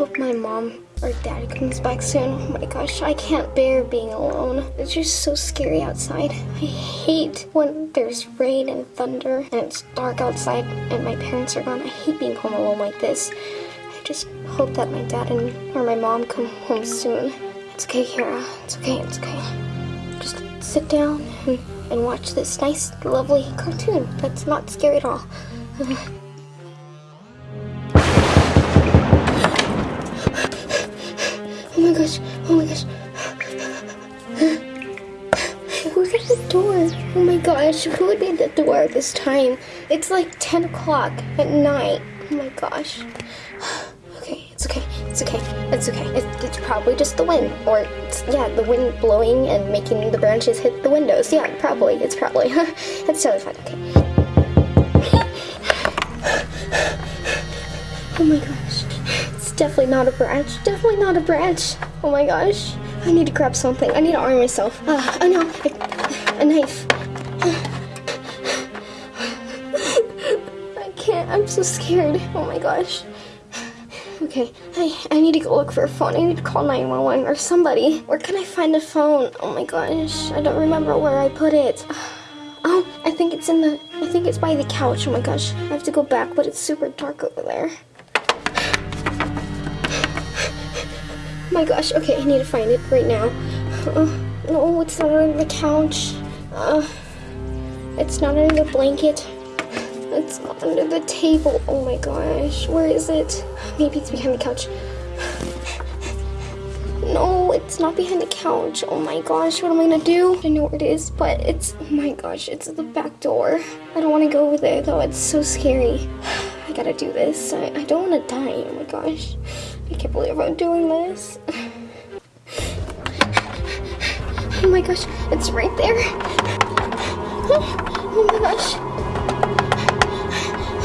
hope my mom or dad comes back soon. Oh my gosh, I can't bear being alone. It's just so scary outside. I hate when there's rain and thunder and it's dark outside and my parents are gone. I hate being home alone like this. I just hope that my dad and or my mom come home soon. It's okay, Kara. It's okay, it's okay. Just sit down and, and watch this nice, lovely cartoon that's not scary at all. Oh my gosh, oh my gosh. Who's at the door? Oh my gosh, who would be at the door at this time? It's like 10 o'clock at night. Oh my gosh. Okay, it's okay, it's okay, it's okay. It's, it's probably just the wind. Or, yeah, the wind blowing and making the branches hit the windows. Yeah, probably, it's probably. it's totally fine, okay. Definitely not a branch. Definitely not a branch. Oh my gosh. I need to grab something. I need to arm myself. Uh, I know. A, a knife. I can't. I'm so scared. Oh my gosh. Okay, I, I need to go look for a phone. I need to call 911 or somebody. Where can I find a phone? Oh my gosh. I don't remember where I put it. Oh, I think it's in the, I think it's by the couch. Oh my gosh. I have to go back, but it's super dark over there. My gosh, okay, I need to find it right now. Uh, no, it's not on the couch. Uh, it's not under the blanket. It's under the table. Oh my gosh, where is it? Maybe it's behind the couch. No, it's not behind the couch. Oh my gosh, what am I gonna do? I know where it is, but it's, oh my gosh, it's the back door. I don't want to go over there though, it's so scary. I gotta do this. I, I don't want to die, oh my gosh. I can't believe I'm doing this. Oh my gosh, it's right there. Oh my gosh.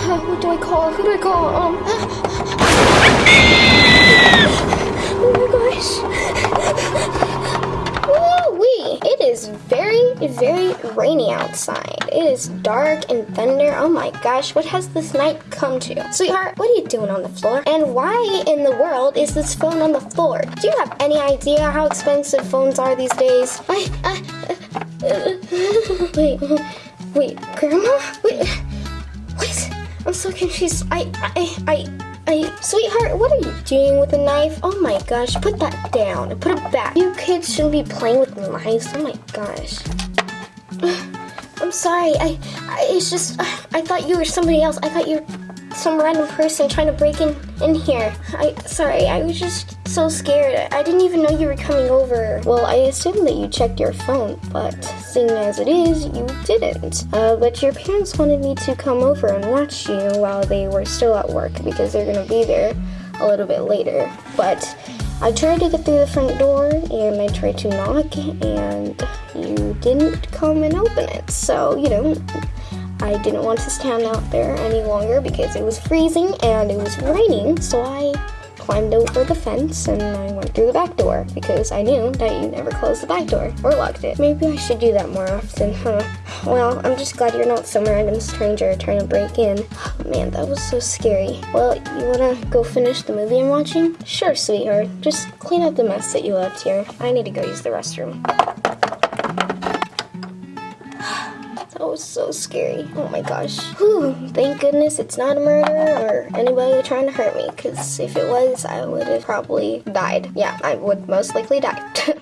Uh, what do I call? Who do I call? Um. Rainy outside. It is dark and thunder. Oh my gosh, what has this night come to? Sweetheart, what are you doing on the floor? And why in the world is this phone on the floor? Do you have any idea how expensive phones are these days? I, I, uh, wait, wait, Grandma? Wait, what? I'm so confused. I, I, I, I, sweetheart, what are you doing with a knife? Oh my gosh, put that down put it back. You kids shouldn't be playing with knives. Oh my gosh. I'm sorry. I, I it's just I thought you were somebody else. I thought you were some random person trying to break in in here. I sorry. I was just so scared. I didn't even know you were coming over. Well, I assumed that you checked your phone, but seeing as it is, you didn't. Uh, but your parents wanted me to come over and watch you while they were still at work because they're gonna be there a little bit later. But I tried to get through the front door and I tried to knock and you didn't come and open it. So, you know, I didn't want to stand out there any longer because it was freezing and it was raining. So I climbed over the fence and I went through the back door because I knew that you never closed the back door or locked it. Maybe I should do that more often, huh? Well, I'm just glad you're not some random stranger trying to break in. Oh, man, that was so scary. Well, you wanna go finish the movie I'm watching? Sure, sweetheart. Just clean up the mess that you left here. I need to go use the restroom. That was so scary. Oh my gosh. Whew, thank goodness it's not a murder or anybody trying to hurt me. Because if it was, I would have probably died. Yeah, I would most likely die.